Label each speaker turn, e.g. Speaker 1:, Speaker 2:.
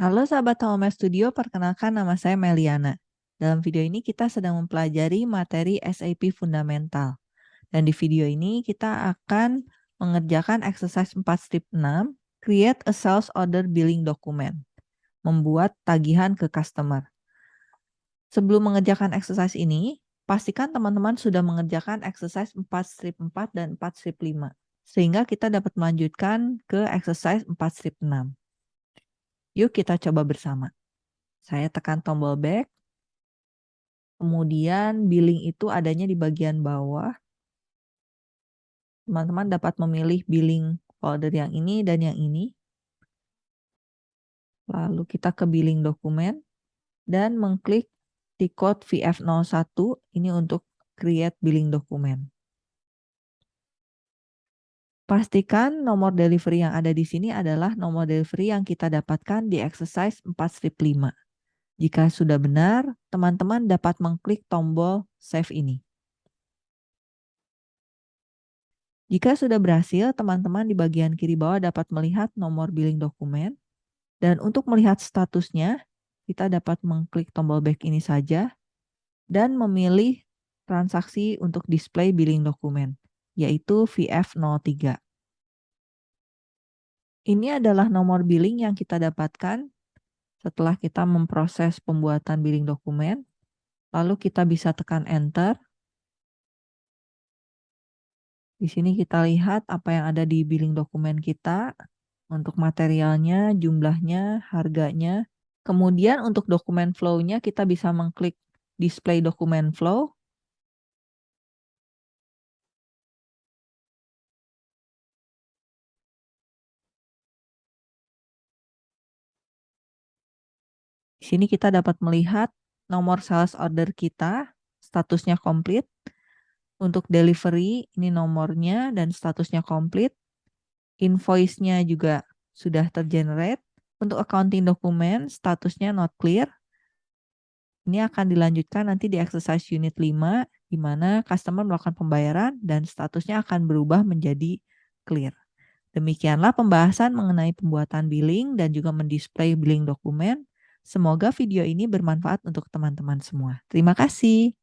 Speaker 1: Halo sahabat Home Studio, perkenalkan nama saya Meliana. Dalam video ini kita sedang mempelajari materi SAP Fundamental. Dan di video ini kita akan mengerjakan exercise 4 strip 6, create a sales order billing document, membuat tagihan ke customer. Sebelum mengerjakan exercise ini, pastikan teman-teman sudah mengerjakan exercise 4 strip 4 dan 4 strip 5, sehingga kita dapat melanjutkan ke exercise 4 strip 6. Yuk kita coba bersama. Saya tekan tombol back. Kemudian billing itu adanya di bagian bawah. Teman-teman dapat memilih billing folder yang ini dan yang ini. Lalu kita ke billing dokumen dan mengklik di code VF01 ini untuk create billing dokumen. Pastikan nomor delivery yang ada di sini adalah nomor delivery yang kita dapatkan di exercise 4 strip 5. Jika sudah benar, teman-teman dapat mengklik tombol save ini. Jika sudah berhasil, teman-teman di bagian kiri bawah dapat melihat nomor billing dokumen. Dan untuk melihat statusnya, kita dapat mengklik tombol back ini saja dan memilih transaksi untuk display billing dokumen yaitu VF03. Ini adalah nomor billing yang kita dapatkan setelah kita memproses pembuatan billing dokumen. Lalu kita bisa tekan enter. Di sini kita lihat apa yang ada di billing dokumen kita untuk materialnya, jumlahnya, harganya. Kemudian untuk dokumen flow-nya kita bisa mengklik display dokumen flow Di sini kita dapat melihat nomor sales order kita, statusnya komplit. Untuk delivery, ini nomornya dan statusnya komplit. Invoice-nya juga sudah tergenerate. Untuk accounting dokumen, statusnya not clear. Ini akan dilanjutkan nanti di exercise unit 5, di mana customer melakukan pembayaran dan statusnya akan berubah menjadi clear. Demikianlah pembahasan mengenai pembuatan billing dan juga mendisplay billing dokumen. Semoga video ini bermanfaat untuk teman-teman semua. Terima kasih.